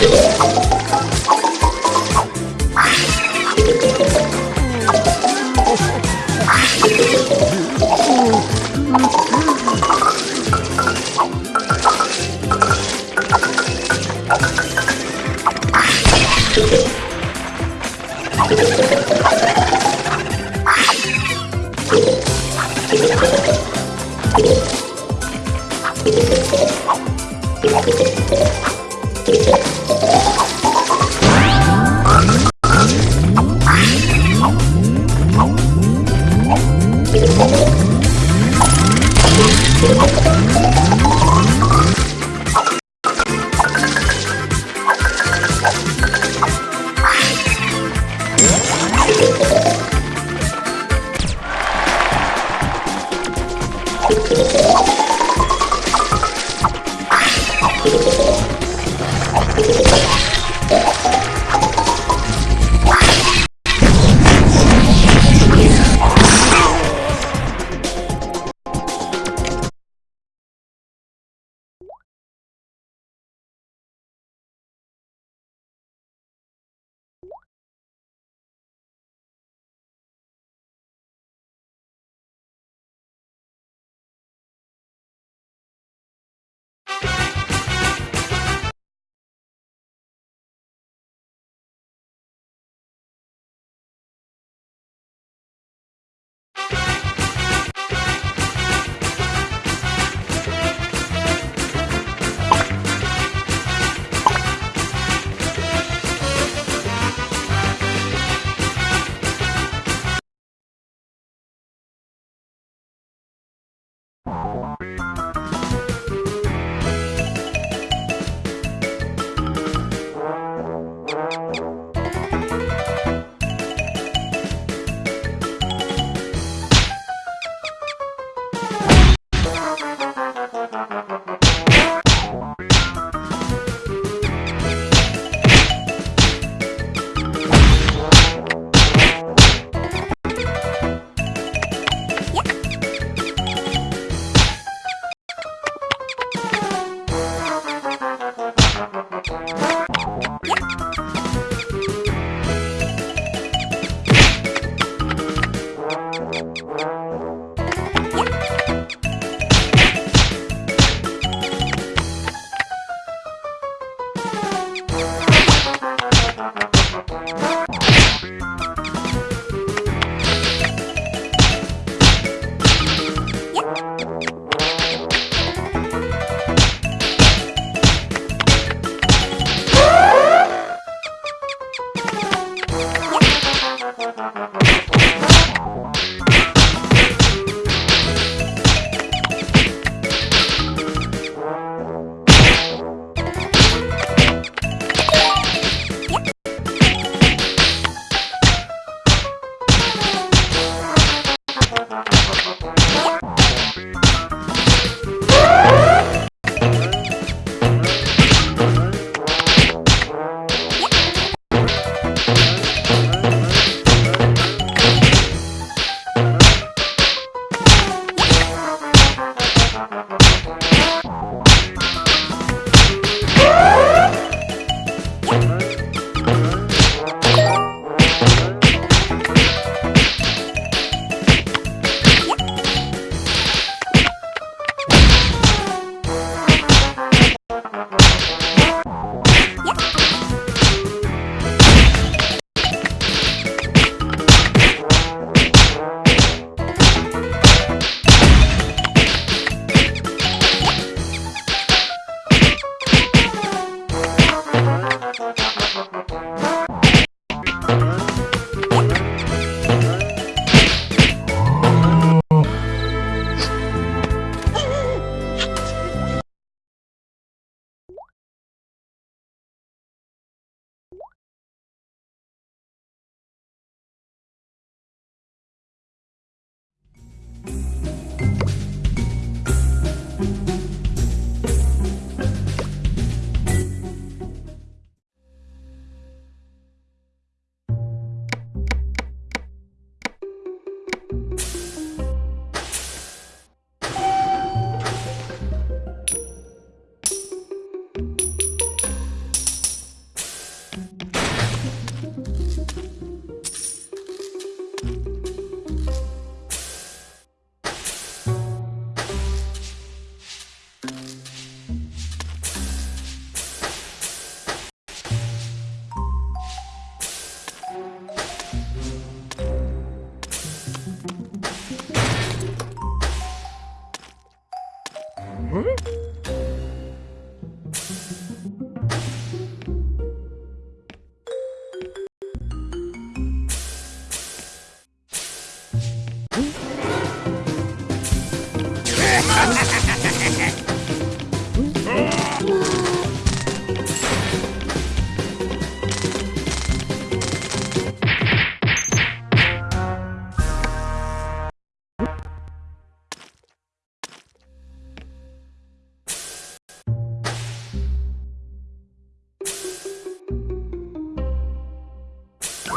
Música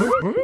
응?